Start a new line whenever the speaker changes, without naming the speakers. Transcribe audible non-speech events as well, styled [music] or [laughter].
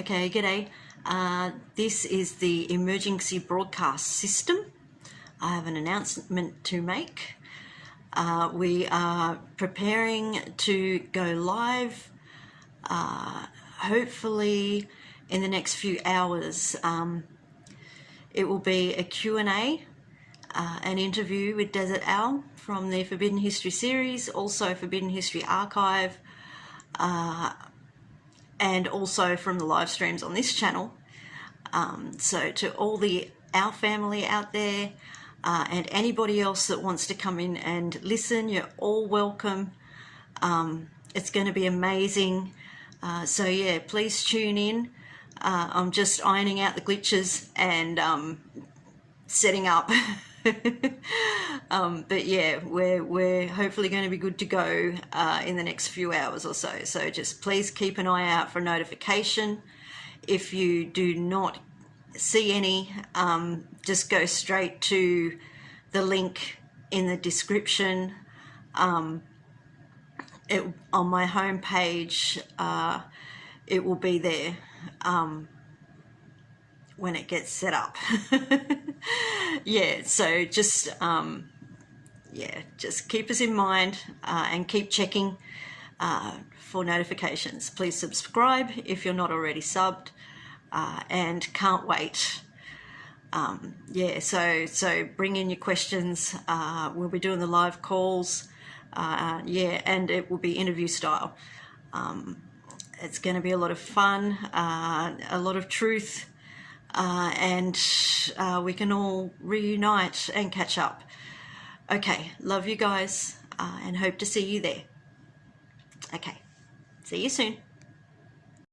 Okay, g'day. Uh, this is the emergency broadcast system. I have an announcement to make. Uh, we are preparing to go live, uh, hopefully in the next few hours. Um, it will be a Q&A, uh, an interview with Desert Owl from the Forbidden History series, also Forbidden History Archive, uh, and also from the live streams on this channel. Um, so to all the our family out there uh, and anybody else that wants to come in and listen, you're all welcome. Um, it's going to be amazing. Uh, so yeah, please tune in. Uh, I'm just ironing out the glitches and um, setting up. [laughs] um, but yeah, we're, we're hopefully going to be good to go uh, in the next few hours or so. So just please keep an eye out for notification. If you do not see any, um, just go straight to the link in the description. Um, it, on my home page, uh, it will be there. Um, when it gets set up. [laughs] [laughs] yeah, so just, um, yeah, just keep us in mind uh, and keep checking uh, for notifications. Please subscribe if you're not already subbed uh, and can't wait. Um, yeah, so so bring in your questions. Uh, we'll be doing the live calls. Uh, yeah, and it will be interview style. Um, it's going to be a lot of fun, uh, a lot of truth, uh, and uh, we can all reunite and catch up. Okay, love you guys uh, and hope to see you there. Okay, see you soon.